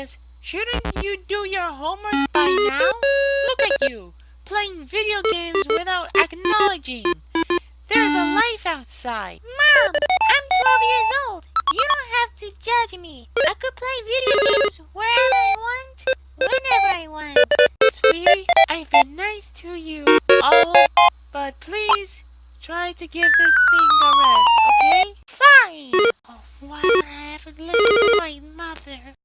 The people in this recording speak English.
is, shouldn't you do your homework by now? Look at you, playing video games without acknowledging. There's a life outside. Mom, I'm 12 years old. You don't have to judge me. I could play video games wherever I want, whenever I want. Sweetie, I've been nice to you all, but please try to give this thing a rest, okay? Fine! Oh, why would I ever listen to my mother?